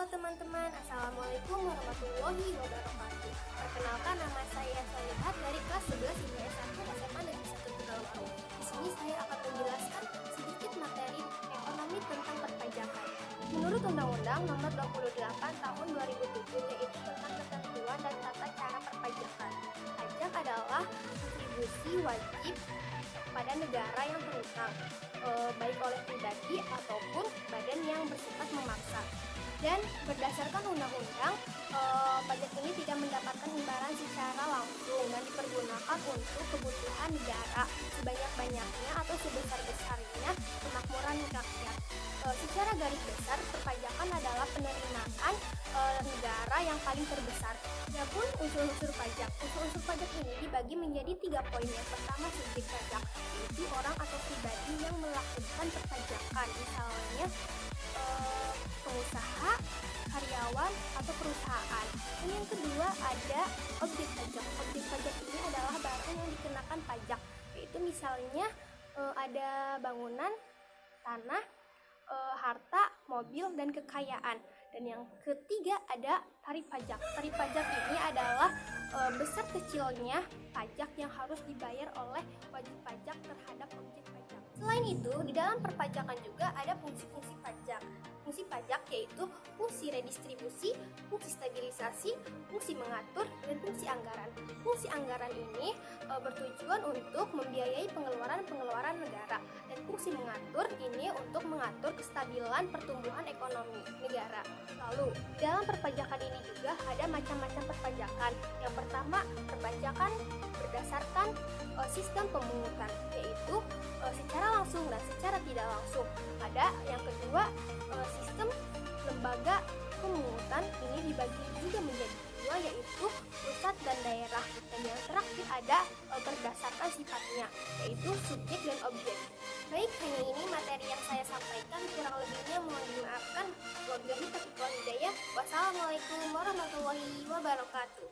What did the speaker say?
Halo teman-teman, Assalamualaikum warahmatullahi wabarakatuh. Perkenalkan nama saya Solihat dari kelas 11 IPS 1 SMA Negeri 1 Tegalwaru Di sini saya akan menjelaskan sedikit materi ekonomi tentang perpajakan. Menurut Undang-Undang Nomor 28 Tahun 2007 yaitu tentang ketentuan dan tata cara perpajakan Pajak adalah kontribusi wajib pada negara yang berutang eh, baik berdasarkan undang-undang eh, pajak ini tidak mendapatkan imbalan secara langsung dan dipergunakan untuk kebutuhan negara sebanyak-banyaknya atau sebesar-besarnya kemakmuran rakyat. Eh, secara garis besar, perpajakan adalah penerimaan eh, negara yang paling terbesar. Adapun unsur-unsur pajak, unsur-unsur pajak ini dibagi menjadi tiga poin. Yang pertama subjek pajak, yaitu orang atau pribadi yang melakukan perpajakan, misalnya karyawan, atau perusahaan. Dan yang kedua ada objek pajak. Objek pajak ini adalah barang yang dikenakan pajak, yaitu misalnya eh, ada bangunan, tanah, eh, harta, mobil, dan kekayaan. Dan yang ketiga ada tarif pajak. Tarif pajak ini adalah eh, besar kecilnya pajak yang harus dibayar oleh wajib pajak terhadap objek pajak. Selain itu, di dalam perpajakan juga ada. Fungsi pajak yaitu fungsi redistribusi, fungsi stabilisasi, fungsi mengatur, dan fungsi anggaran. Fungsi anggaran ini e, bertujuan untuk membiayai pengeluaran-pengeluaran negara dan fungsi mengatur ini untuk mengatur kestabilan pertumbuhan ekonomi negara. Lalu, dalam perpajakan ini juga ada macam-macam perpajakan. Yang pertama, perpajakan berdasarkan e, sistem pemungutan, kedua, e, sistem lembaga pemungutan ini dibagi juga menjadi dua yaitu pusat dan daerah dan yang terakhir ada e, berdasarkan sifatnya yaitu subjek dan objek. Baik hanya ini materi yang saya sampaikan. Kurang lebihnya mohon dimaafkan. Wabillahi taufiq wassalamualaikum warahmatullahi wabarakatuh